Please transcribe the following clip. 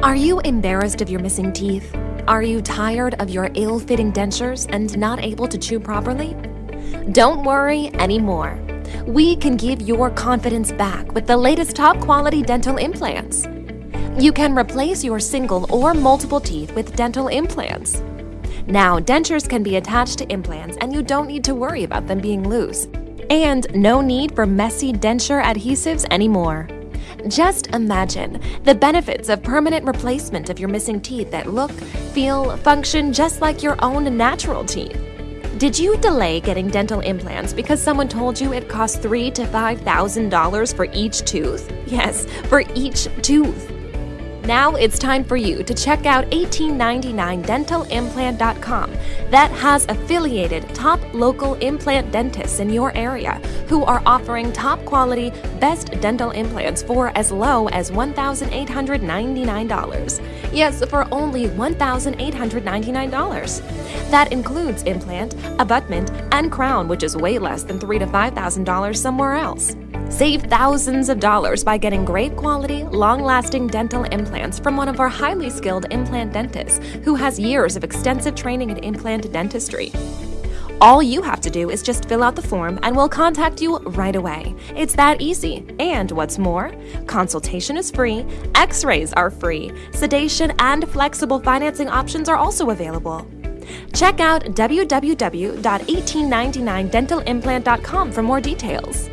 Are you embarrassed of your missing teeth? Are you tired of your ill fitting dentures and not able to chew properly? Don't worry anymore. We can give your confidence back with the latest top quality dental implants. You can replace your single or multiple teeth with dental implants. Now, dentures can be attached to implants and you don't need to worry about them being loose. And no need for messy denture adhesives anymore. Just imagine the benefits of permanent replacement of your missing teeth that look, feel, function just like your own natural teeth. Did you delay getting dental implants because someone told you it costs three to five thousand dollars for each tooth? Yes, for each tooth. Now it's time for you to check out 1899dentalimplant.com that has affiliated top local implant dentists in your area who are offering top quality, best dental implants for as low as $1,899. Yes, for only $1,899. That includes implant, abutment, and crown, which is way less than $3,000 to $5,000 somewhere else. Save thousands of dollars by getting great quality, long lasting dental implants from one of our highly skilled implant dentists who has years of extensive training in implant dentistry. All you have to do is just fill out the form and we'll contact you right away. It's that easy. And what's more, consultation is free, x rays are free, sedation and flexible financing options are also available. Check out www.1899dentalimplant.com for more details.